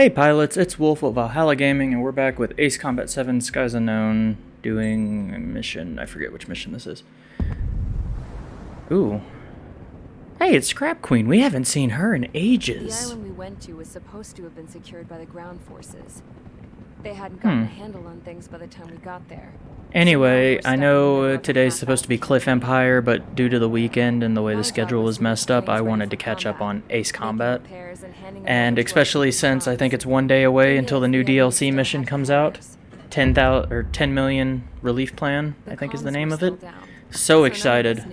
Hey pilots, it's Wolf of Valhalla Gaming, and we're back with Ace Combat 7 Skies Unknown doing a mission. I forget which mission this is. Ooh. Hey, it's Scrap Queen. We haven't seen her in ages. The island we went to was supposed to have been secured by the ground forces. They hadn't gotten Hmm. a handle on things by the time we got there. Anyway, I know today's supposed to be Cliff Empire, but due to the weekend and the way the schedule was messed up, I wanted to catch up on Ace Combat. and especially since I think it's one day away until the new DLC mission comes out. fires. 10,000 or 10 million relief plan, I think is the name of it. So excited.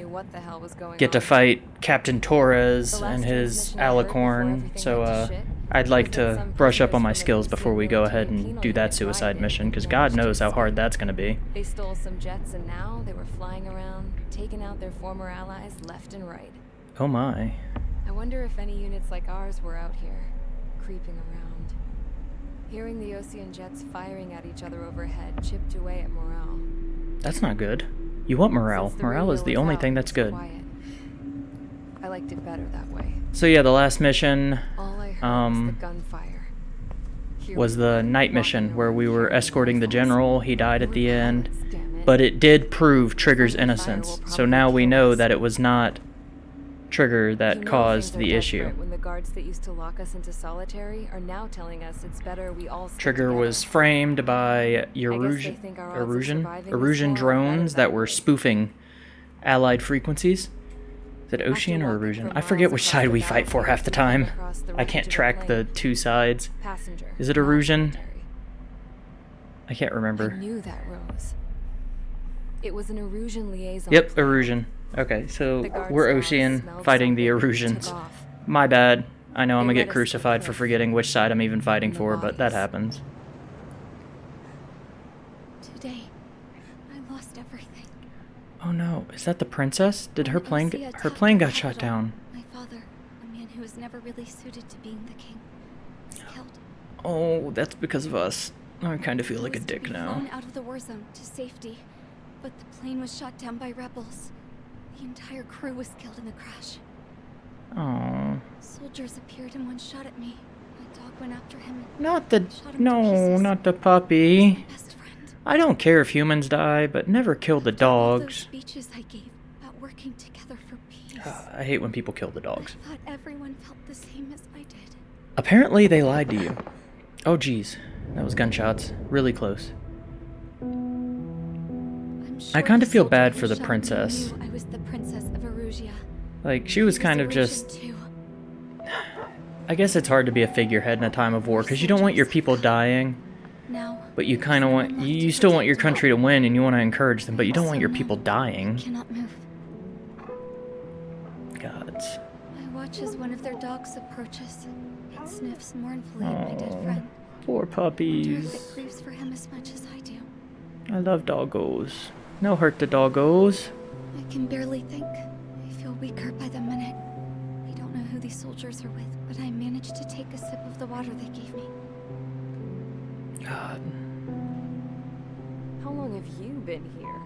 Get to fight Captain Torres and his Alicorn, so uh, I'd like to brush up on my skills before we go ahead and do that suicide mission, because God knows how hard that's going to be. They stole some jets and now they were flying around, taking out their former allies left and right. Oh my. I wonder if any units like ours were out here, creeping around. Hearing the Osean jets firing at each other overhead chipped away at morale. That's not good. You want morale. Morale is the only out, thing that's good. quiet. I liked it better that way. So yeah, the last mission All Um, was the gunfire. Here was we the were, night mission where we were escorting the general. He died at the end. pilots, damn it. But it did prove Trigger's innocence. So now we know that it was not Trigger that caused the issue. When the guards that used to lock us into solitary are now telling us it's better we all Trigger was framed by they Erusian, think our odds of Erusian, surviving this Erusian war are better drones that were spoofing allied frequencies. Is it Osean or for I forget which side we fight for half the time. I can't track the two sides. Is it military. I can't I remember. knew that rose. It was an Erusian liaison. Yep. Erusian. Okay, so we're Osean fighting the something, and Erusians. took off. My bad. I know I'm gonna get crucified for forgetting which side I'm even fighting for, but that happens. Today, I lost everything. Oh no, is that the princess? Did her plane get, her plane got shot down? My father, a man who was never really suited to being the king, was killed. Oh, that's because of us. I kind of feel like a dick now. out of the war zone to safety, but the plane was shot down by rebels. The entire crew was killed in the crash. Oh, Soldiers appeared and one shot at me. My dog went after him not the no, not the puppy. My best friend. I don't care if humans die, but never kill the dogs. speeches I gave about working together for peace. Ah, I hate when people kill the dogs. I thought everyone felt the same as I did. Apparently, they lied to you. Oh, jeez, that was gunshots, really close. I'm I kinda feel bad for the princess. I was the princess of Erusia. Like she was kind of just. too. I guess it's hard to be a figurehead in a time of war because you don't want your people dying, Now, but you kind of want you, you still want your country to win and you want to encourage them, but you don't want your people I dying. cannot move. Gods. I watch as one of their dogs approaches. It sniffs mournfully at my dead friend. Poor puppies. it grieves for him as much as I do. I love doggos. No hurt the doggos. I can barely think. I feel weaker by the minute. I don't know who these soldiers are with, but I managed to take a sip of the water they gave me. God. How long have you been here?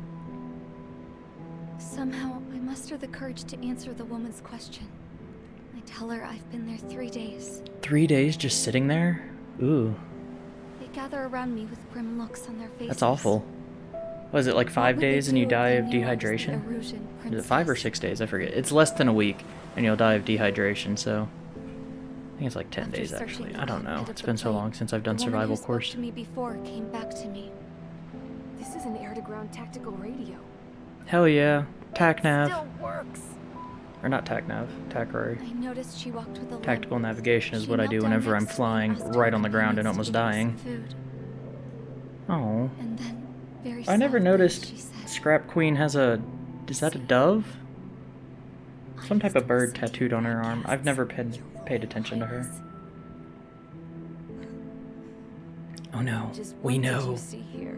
Somehow, I muster the courage to answer the woman's question. I tell her I've been there three days. Three days just sitting there? Ooh, They gather around me with grim looks on their faces. that's awful. Was it like five days and you die of knew I was the dehydration? Erusian Is it five or six days? I forget. It's less than a week and you'll die of dehydration, so. I think it's like 10 After days actually. I don't know. It's been so long since I've done survival course. to me before came back to me. This is an air-to-ground tactical radio. Hell yeah. TACNAV. Still works. Or not TACNAV. TACRARY. I noticed she walked with a. Tactical navigation is She what I do whenever I'm next to me and flying right on the ground and almost to give her dying. Oh. And then, very I never noticed Scrap Queen has a. Is that a dove? Some type of bird tattooed on her arm. I've never Your paid attention to her. Oh no. We know. you see here?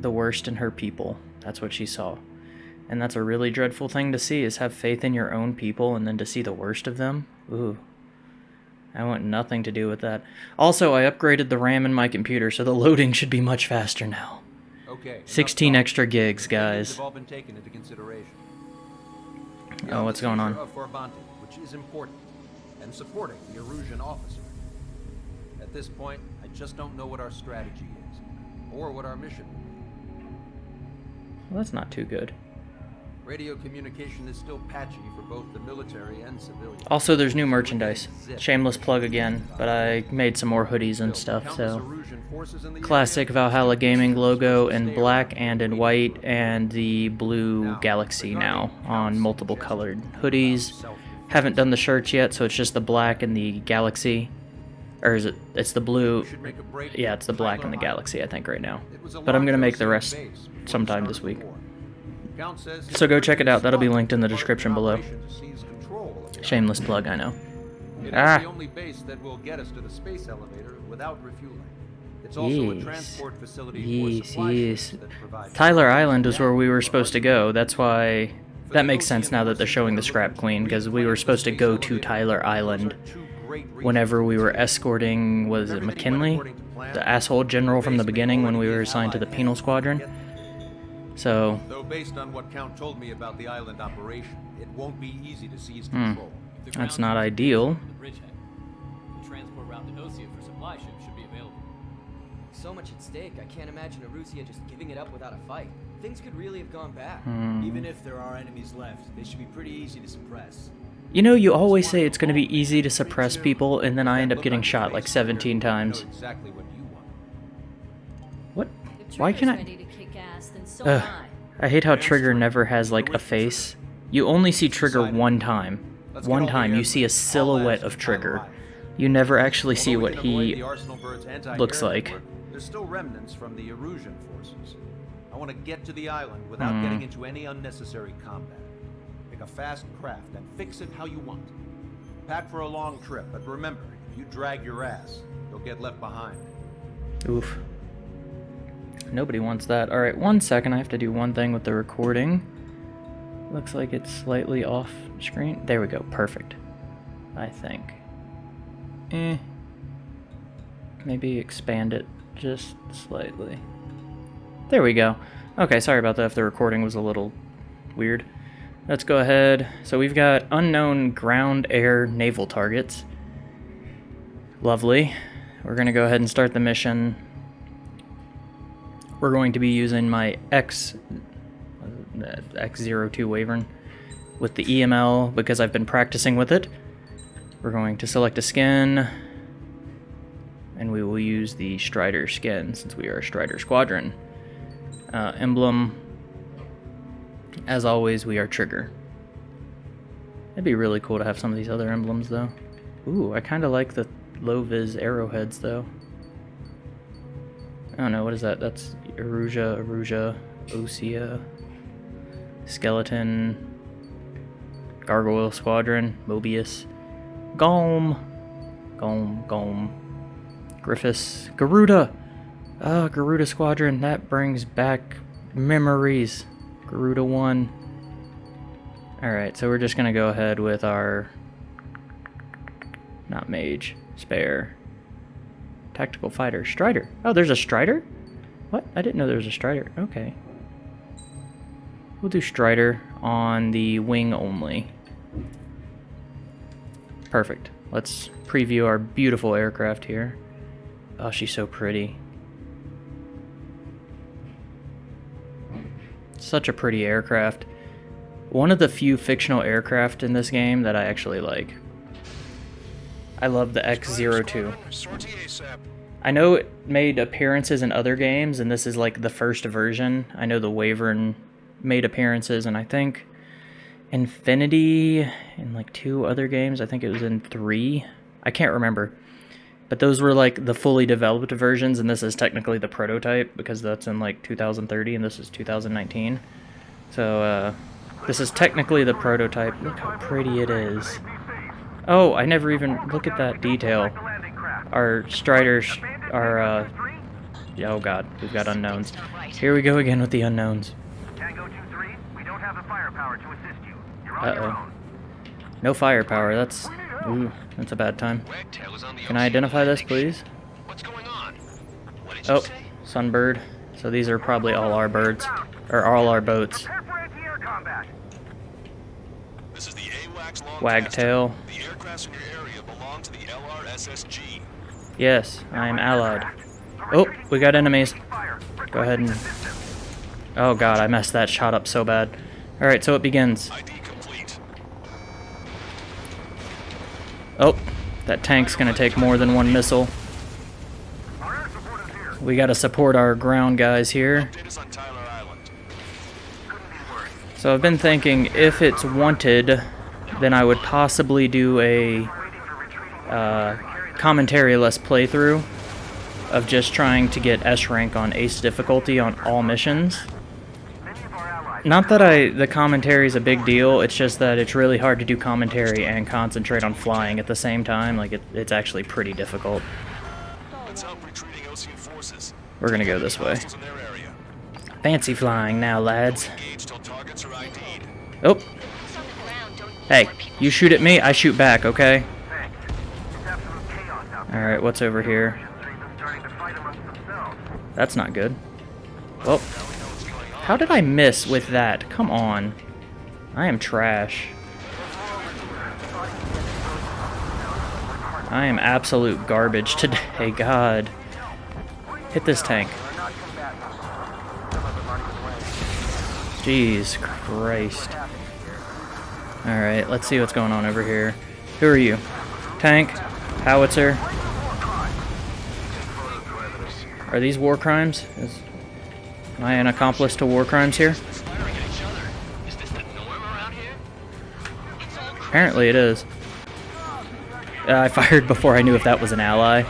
the worst in her people. That's what she saw. And that's a really dreadful thing to see is have faith in your own people and then to see the worst of them. Ooh. I want nothing to do with that. Also, I upgraded the RAM in my computer, so the loading should be much faster now. Okay. 16 talk. extra gigs, guys. All been taken into consideration. We Oh, are what's in the going on? And supporting the Erusian officer. At this point, I just don't know what our strategy is, or what our mission. will be. Well, that's not too good. Radio communication is still patchy for both the military and civilians. Also, there's new merchandise. Shameless plug again, but I made some more hoodies and stuff, so. Classic Valhalla Gaming logo in black and in white, and the blue Galaxy now on multiple colored hoodies. Haven't done the shirts yet, so it's just the black and the Galaxy. Or is it? It's the blue. Yeah, it's the black and the Galaxy, I think, right now. But I'm gonna make the rest sometime this week. So go check it out. That'll be linked in the description below. Shameless plug, I know. It Ah. the only base that will get us to the space elevator without refueling. It's also a Yes. transport facility Yes, yes. Tyler Island is where we were supposed to go. That's why that makes sense now that they're showing the Scrap Queen because we were supposed to go to Tyler Island whenever we were escorting was it McKinley, the asshole general from the beginning when we were assigned to the penal squadron. So Though based on what Count told me about the island operation, it won't be easy to seize Hmm. control. that's not ideal. The bridgehead. The transport route to Osea for supply ships should be available. So much at stake, I can't imagine Erusia just giving it up without a fight. Things could really have gone bad. Hmm. Even if there are enemies left, they should be pretty easy to suppress. You know, you always say it's going to be easy to suppress people, and then I end up getting shot like 17 times. What you want. What? If Why can Trigger's I? ready to kick ass, then so Ugh. I. I hate how Trigger never has like a face. You only see Trigger one time. One time you see a silhouette of Trigger. You never actually see what he the Arsenal Bird's anti-air looks like. There's still remnants from the Erusian forces. I want to get to the island without Hmm. getting into any unnecessary combat. Pick a fast craft and fix it how you want. Pack for a long trip, but remember, if you drag your ass, you'll get left behind. Oof. Nobody wants that. Alright, one second. I have to do one thing with the recording. Looks like it's slightly off screen. There we go. Perfect. I think. Eh. Maybe expand it just slightly. There we go. Okay, sorry about that if the recording was a little weird. Let's go ahead. So we've got unknown ground, air, naval targets. Lovely. We're going to go ahead and start the mission. We're going to be using my X uh, X02 Wyvern with the EML because I've been practicing with it. We're going to select a skin and we will use the Strider skin since we are a Strider Squadron. Uh, emblem, as always, we are Trigger. It'd be really cool to have some of these other emblems though. Ooh, I kind of like the low vis arrowheads though. I don't know, what is that? That's Erusia, Erusia, Osea, Skeleton, Gargoyle Squadron, Mobius, Golm, Golm, Golm, Griffiths, Garuda! Ah, Garuda Squadron, that brings back memories. Garuda 1. Alright, so we're just gonna go ahead with our. Not mage, spare. Tactical fighter, Strider. Oh, there's a Strider? What? I didn't know there was a Strider. Okay. We'll do Strider on the wing only. Perfect. Let's preview our beautiful aircraft here. Oh, she's so pretty. Such a pretty aircraft. One of the few fictional aircraft in this game that I actually like. I love the X-02. I know it made appearances in other games, and this is like the first version. I know the Wyvern made appearances, and I think Infinity in like two other games. I think it was in three. I can't remember. But those were like the fully developed versions, and this is technically the prototype because that's in like 2030 and this is 2019. So, uh, this is technically the prototype. Look how pretty it is. Oh, I never even look at that detail. Our Striders are, uh, oh god, we've got unknowns. Here we go again with the unknowns. Tango 2-3, we don't have the firepower to assist you. You're on your Uh-oh. No firepower, that's, ooh, that's a bad time. Can I identify this, please? What's going on? What did Oh, Sunbird. So these are probably all our birds, or all our boats. Prepare for anti-air combat. This is the AWACS Wagtail. The aircrafts in your area belong to the LRSSG. Yes, I am allied. Oh, we got enemies. Go ahead and... Oh god, I messed that shot up so bad. Alright, so it begins. ID complete. Oh, that tank's gonna take more than one missile. We gotta support our ground guys here. So I've been thinking if it's wanted, then I would possibly do a uh, commentary-less playthrough of just trying to get S rank on Ace difficulty on all missions. Not that I the commentary is a big deal, it's just that it's really hard to do commentary and concentrate on flying at the same time. Like, it, it's actually pretty difficult. Let's help retreating Osean forces. We're gonna go this way. Hostiles in their area. Fancy flying now, lads. Engage till targets are ID'd. Oh. Hey, you shoot at me, I shoot back, okay? Alright, what's over here? That's not good. Well, how did I miss with that? Come on. I am trash. I am absolute garbage today, God. Hit this tank. Jeez Christ. Alright, let's see what's going on over here. Who are you? Tank? Howitzer? Are these war crimes? Is, am I an accomplice to war crimes here? Apparently it is. Uh, I fired before I knew if that was an ally.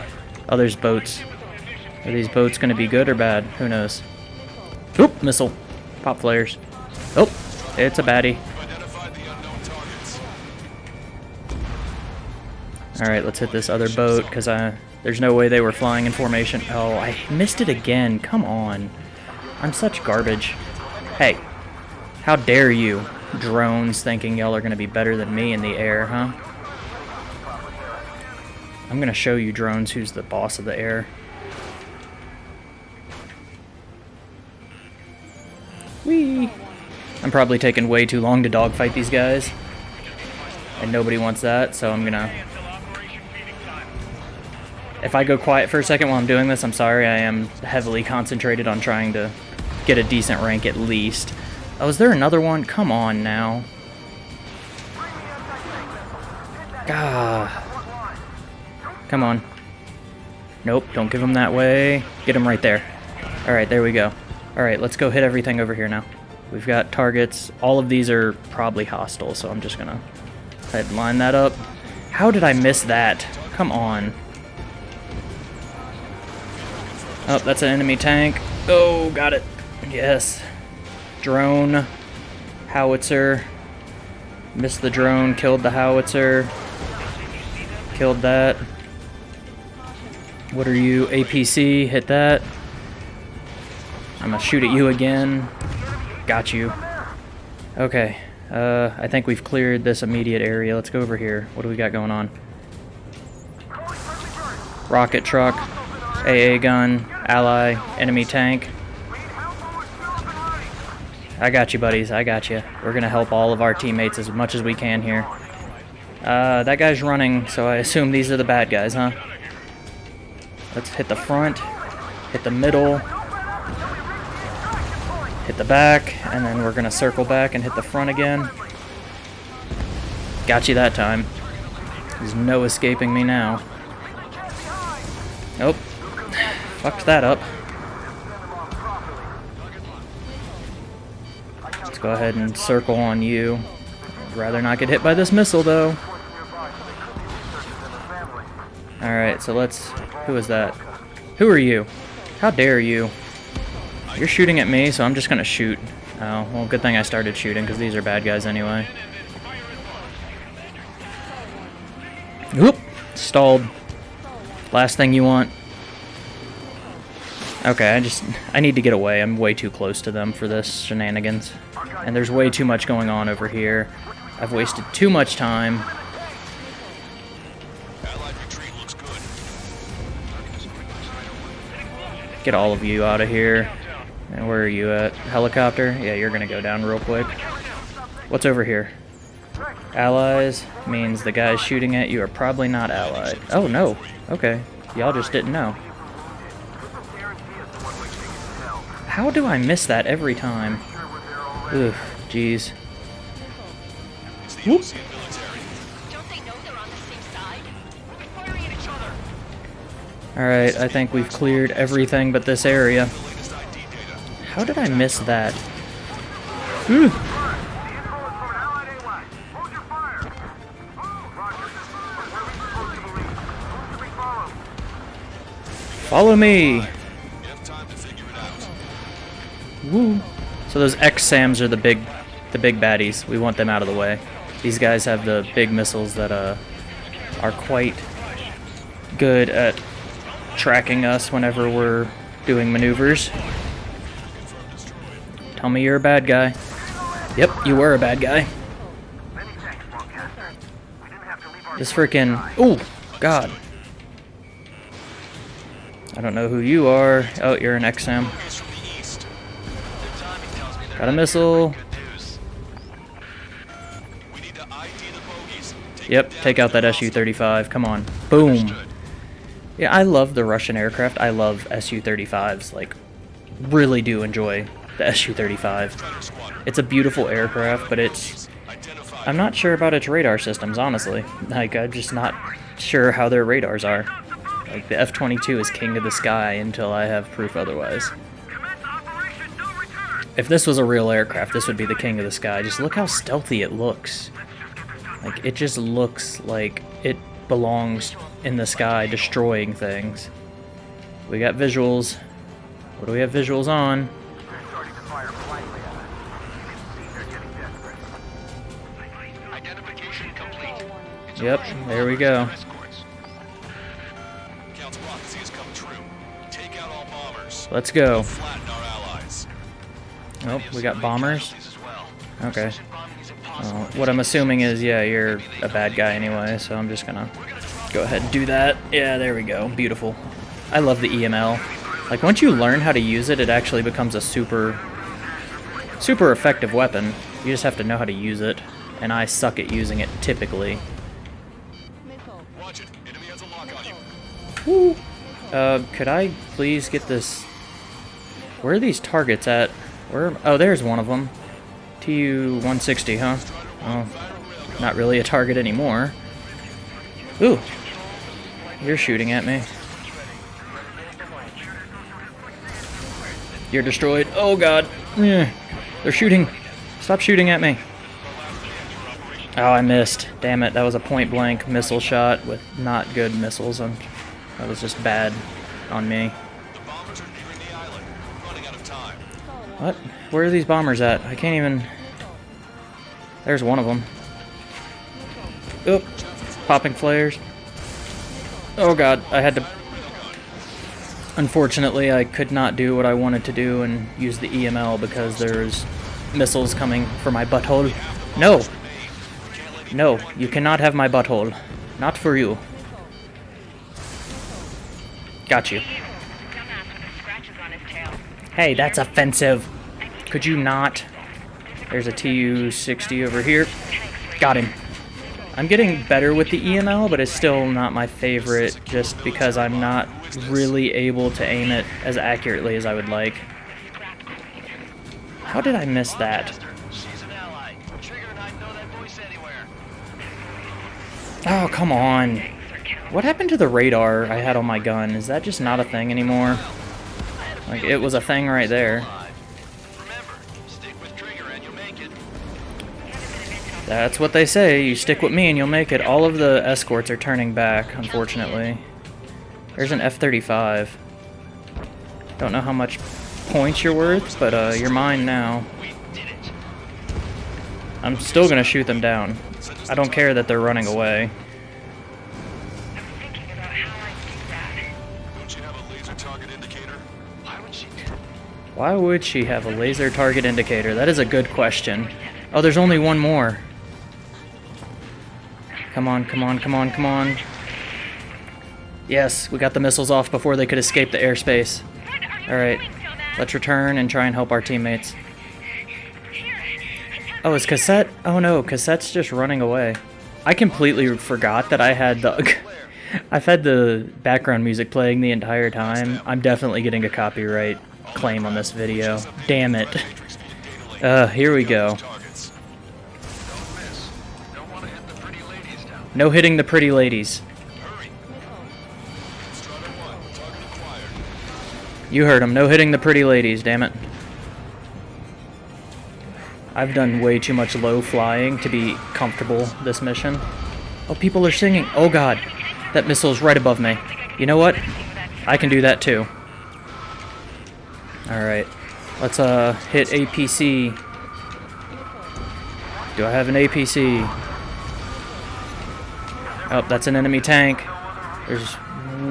Oh, there's boats. Are these boats going to be good or bad? Who knows? Oop, missile. Pop flares. Oh, it's a baddie. Alright, let's hit this other boat, because I there's no way they were flying in formation. Oh, I missed it again. Come on. I'm such garbage. Hey, how dare you, drones, thinking y'all are going to be better than me in the air, huh? I'm going to show you, drones, who's the boss of the air. Whee! I'm probably taking way too long to dogfight these guys. And nobody wants that, so I'm gonna... If I go quiet for a second while I'm doing this, I'm sorry. I am heavily concentrated on trying to get a decent rank at least. Oh, is there another one? Come on now. Gah. Come on. Nope, don't give him that way. Get him right there. Alright, there we go. Alright, let's go hit everything over here now. We've got targets. All of these are probably hostile, so I'm just gonna line that up. How did I miss that? Come on. Oh, that's an enemy tank. Oh, got it. Yes. Drone. Howitzer. Missed the drone, killed the howitzer. Killed that. What are you? APC, hit that. I'm gonna shoot at you again. Got you. Okay. Uh, I think we've cleared this immediate area. Let's go over here. What do we got going on? Rocket truck, AA gun, ally, enemy tank. I got you, buddies. I got you. We're gonna help all of our teammates as much as we can here. Uh, that guy's running, so I assume these are the bad guys, huh? Let's hit the front, hit the middle, hit the back, and then we're gonna circle back and hit the front again. Got you that time. There's no escaping me now. Nope. Fucked that up. Let's go ahead and circle on you. I'd rather not get hit by this missile, though. Alright, so let's... Who is that? Who are you? How dare you? You're shooting at me, so I'm just gonna shoot. Oh, well, good thing I started shooting, because these are bad guys anyway. Oop! Stalled. Last thing you want. Okay, I just... I need to get away. I'm way too close to them for this shenanigans. And there's way too much going on over here. I've wasted too much time. Allied retreat looks good. Get all of you out of here. And where are you at? Helicopter? Yeah, you're gonna go down real quick. What's over here? Allies means the guys shooting at you are probably not allied. Oh, no. Okay. Y'all just didn't know. How do I miss that every time? Ugh, jeez. It's the Whoop. Osean military. Don't they know they're on the same side? We'll be firing at each other. Alright, I think we've cleared everything but this area. The latest ID data. How did I miss that? Ooh. Follow me! Woo. So those X-SAMs are the big the big baddies. We want them out of the way. These guys have the big missiles that uh are quite good at tracking us whenever we're doing maneuvers. Tell me you're a bad guy. Yep, you were a bad guy. This freaking Ooh, God. I don't know who you are. Oh, you're an XM. Got a missile. good news. We need to ID the bogies. Take Yep, take out that. SU-35. Come on. Boom. Yeah, I love the Russian aircraft. I love Su-35s. Like, really do enjoy the Su-35. It's a beautiful aircraft, but it's... I'm not sure about its radar systems, honestly. Like, I'm just not sure how their radars are. Like, the F-22 is king of the sky until I have proof otherwise. If this was a real aircraft, this would be the king of the sky. Just look how stealthy it looks. Like, it just looks like it belongs in the sky destroying things. We got visuals. What do we have visuals on? Identification complete. Yep, there we go. Let's escorts. Oh, we got bombers. Casualties as well. Okay. Precision bombing is impossible. Well, what I'm assuming is, yeah, you're a bad guy anyway, so I'm just gonna go ahead and do that. Yeah, there we go. Beautiful. I love the EML. Like, once you learn how to use it, it actually becomes a super, super effective weapon. You just have to know how to use it, and I suck at using it typically. Watch it. Enemy has a lock on you. Uh, could I please get this... Where are these targets at? Where... Oh, there's one of them. TU-160, huh? Oh, not really a target anymore. Ooh. You're shooting at me. You're destroyed. Oh, God. Eh. They're shooting. Stop shooting at me. Oh, I missed. Damn it. That was a point-blank missile shot with not good missiles. I'm, that was just bad on me. What? Where are these bombers at? I can't even... There's one of them. Oop. Popping flares. Oh god, I had to... Unfortunately, I could not do what I wanted to do and use the EML because there's missiles coming for my butthole. No! No, you cannot have my butthole. Not for you. Got you. Hey, that's offensive. Could you not? There's a TU-60 over here. Got him. I'm getting better with the EML, but it's still not my favorite just because I'm not really able to aim it as accurately as I would like. How did I miss that? Oh, come on. What happened to the radar I had on my gun? Is that just not a thing anymore? Like, it was a thing right there. That's what they say. You stick with me and you'll make it. All of the escorts are turning back, unfortunately. There's an F-35. Don't know how much points you're worth, but uh, you're mine now. I'm still gonna shoot them down. I don't care that they're running away. Why would she have a laser target indicator? That is a good question. Oh, there's only one more. Come on, come on, come on, come on. Yes, we got the missiles off before they could escape the airspace. Alright, let's return and try and help our teammates. Oh, is Cassette? Oh no, Cassette's just running away. I completely forgot that I had the I've had the background music playing the entire time. I'm definitely getting a copyright claim on this video. Damn it. Uh, here we go. No hitting the pretty ladies. You heard him. No hitting the pretty ladies, damn it. I've done way too much low flying to be comfortable this mission. Oh, people are singing. Oh god. That missile's right above me. You know what? I can do that too. Alright. Let's uh hit APC. Do I have an APC? Oh, that's an enemy tank. There's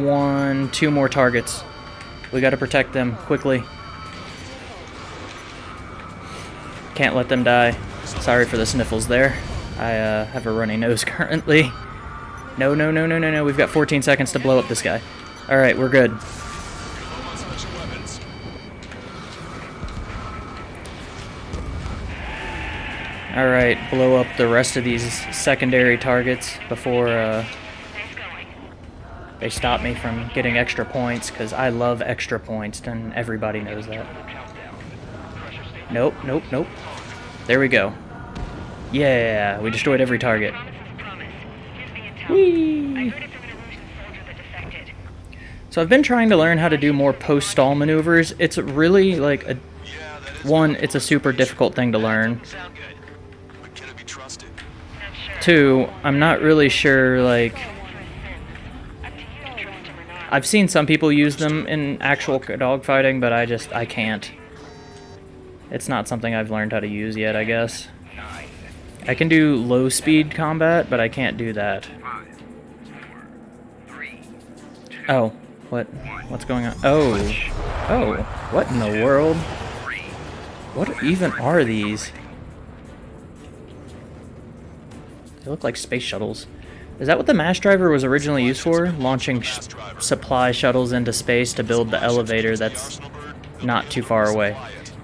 one, two more targets. We gotta protect them quickly. Can't let them die. Sorry for the sniffles there. I uh, have a runny nose currently. No, no, no, no, no, no. We've got 14 seconds to blow up this guy. Alright, we're good. Alright, blow up the rest of these secondary targets before uh, they stop me from getting extra points, because I love extra points, and everybody knows that. Nope, nope, nope. There we go. Yeah, we destroyed every target. Whee! So I've been trying to learn how to do more post-stall maneuvers. It's really like a one, it's a super difficult thing to learn. Two, I'm not really sure like I've seen some people use them in actual dogfighting, but I just I can't. It's not something I've learned how to use yet, I guess. I can do low speed combat, but I can't do that. Oh, what? What's going on? Oh, oh, what in the world? What even are these? They look like space shuttles. Is that what the mass driver was originally used for? Launching sh supply shuttles into space to build the elevator that's not too far away.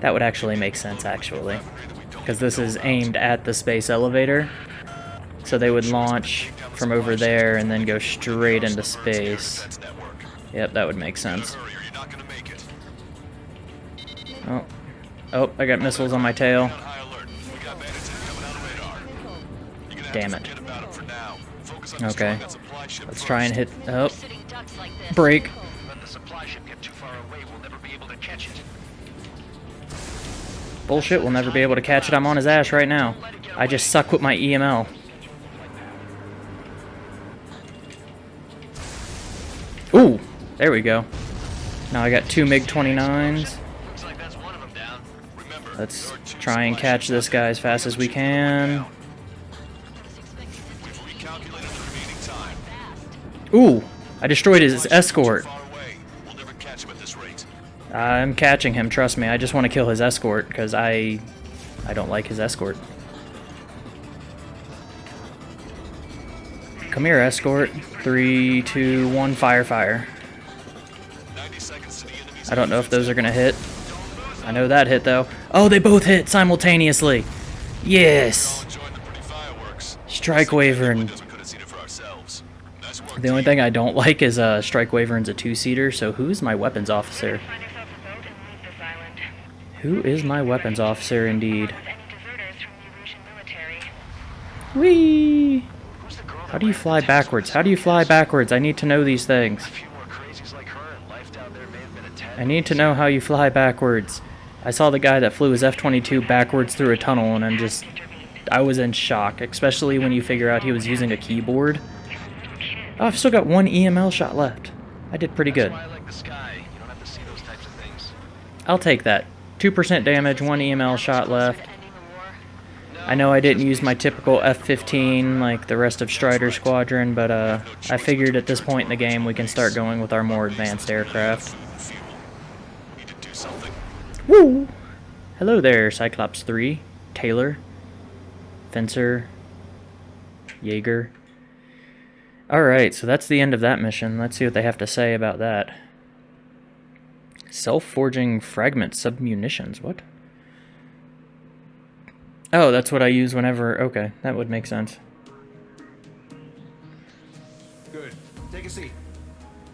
That would actually make sense, actually. Because this is aimed at the space elevator. So they would launch from over there and then go straight into space. Yep, that would make sense. Oh. Oh, I got missiles on my tail. Damn it. Okay. Let's try and hit... Oh. Break. Bullshit, we'll never be able to catch it. I'm on his ass right now. I just suck with my EML. Ooh! There we go. Now I got two MiG-29s. Let's try and catch this guy as fast as we can. Ooh! I destroyed his escort. I'm catching him, trust me. I just want to kill his escort, because I... I don't like his escort. Come here, escort. Three, two, one, fire, fire. I don't know if those are going to hit. I know that hit, though. Oh, they both hit simultaneously! Yes! Strike Wyvern. The only thing I don't like is uh, Strike Wyvern's a two-seater, so who's my weapons officer? Who is my weapons officer, indeed? Whee! How do you fly backwards? How do you fly backwards? I need to know these things. I need to know how you fly backwards. I saw the guy that flew his F-22 backwards through a tunnel, and I'm just... I was in shock, especially when you figure out he was using a keyboard. Oh, I've still got one EML shot left. I did pretty good. I'll take that. 2% damage, 1 EML shot left. I know I didn't use my typical F-15 like the rest of Strider Squadron, but uh, I figured at this point in the game we can start going with our more advanced aircraft. Woo! Hello there, Cyclops 3, Taylor, Fencer, Jaeger. Alright, so that's the end of that mission. Let's see what they have to say about that. Self-forging fragment submunitions. What? Oh, that's what I use whenever... Okay, that would make sense. Good. Take a seat.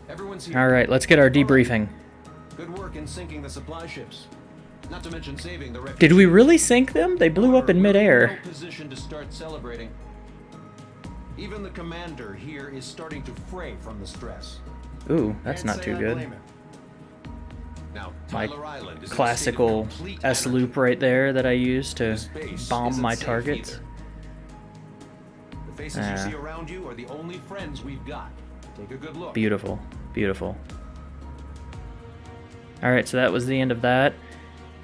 Everyone's here. All right, let's get our debriefing. Good work in sinking the supply ships. Not to mention saving the Did we really sink them? They blew up in midair. no position to start celebrating. Even the commander here is starting to fray from the stress. Ooh, that's Can't not too I good. blame him. Now, My Island is in a state of classical S anarchy. loop right there that I use to bomb my targets. either. The faces Ah. you see around you are the only friends we've got. Take a good look. Beautiful, beautiful. All right, so that was the end of that.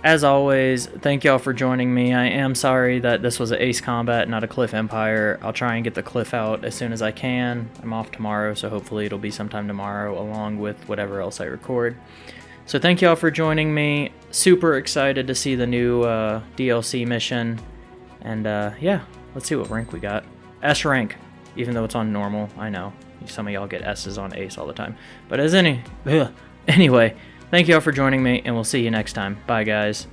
As always, thank y'all for joining me. I am sorry that this was an Ace Combat, not a Cliff Empire. I'll try and get the Cliff out as soon as I can. I'm off tomorrow, so hopefully it'll be sometime tomorrow along with whatever else I record. So thank y'all for joining me. Super excited to see the new uh, DLC mission. And uh, yeah, let's see what rank we got. S rank, even though it's on normal. I know some of y'all get S's on Ace all the time. But as any, ugh. anyway, thank y'all for joining me, and we'll see you next time. Bye, guys.